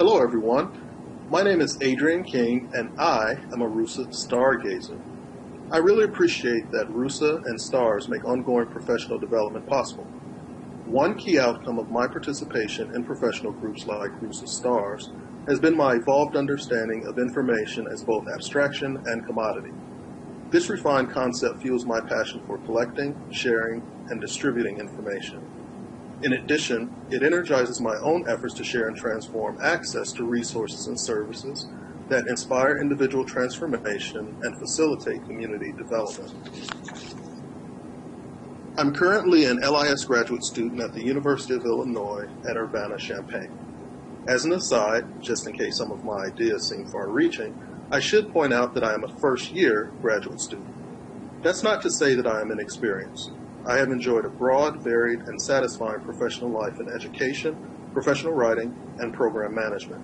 Hello, everyone. My name is Adrian King, and I am a RUSA stargazer. I really appreciate that RUSA and STARS make ongoing professional development possible. One key outcome of my participation in professional groups like RUSA STARS has been my evolved understanding of information as both abstraction and commodity. This refined concept fuels my passion for collecting, sharing, and distributing information. In addition, it energizes my own efforts to share and transform access to resources and services that inspire individual transformation and facilitate community development. I'm currently an LIS graduate student at the University of Illinois at Urbana-Champaign. As an aside, just in case some of my ideas seem far-reaching, I should point out that I am a first-year graduate student. That's not to say that I am inexperienced. I have enjoyed a broad, varied, and satisfying professional life in education, professional writing, and program management.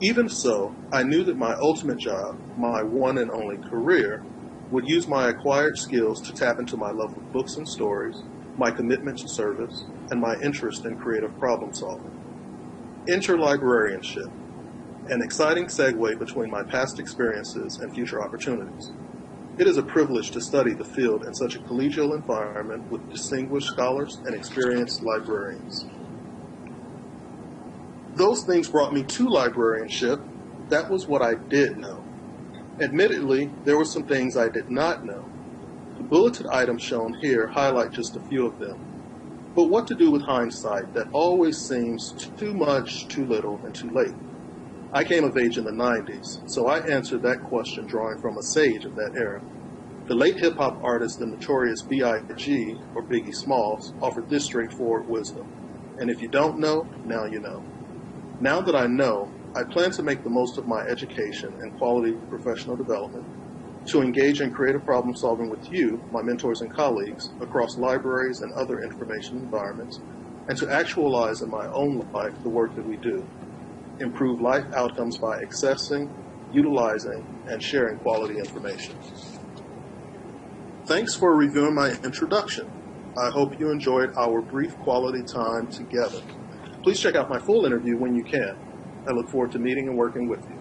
Even so, I knew that my ultimate job, my one and only career, would use my acquired skills to tap into my love of books and stories, my commitment to service, and my interest in creative problem solving. Interlibrarianship, an exciting segue between my past experiences and future opportunities. It is a privilege to study the field in such a collegial environment with distinguished scholars and experienced librarians. Those things brought me to librarianship. That was what I did know. Admittedly, there were some things I did not know. The bulleted items shown here highlight just a few of them. But what to do with hindsight that always seems too much, too little, and too late? I came of age in the 90s, so I answered that question drawing from a sage of that era. The late hip hop artist, the notorious B.I.G., or Biggie Smalls, offered this straightforward wisdom. And if you don't know, now you know. Now that I know, I plan to make the most of my education and quality professional development to engage in creative problem solving with you, my mentors and colleagues, across libraries and other information environments, and to actualize in my own life the work that we do improve life outcomes by accessing, utilizing, and sharing quality information. Thanks for reviewing my introduction. I hope you enjoyed our brief quality time together. Please check out my full interview when you can. I look forward to meeting and working with you.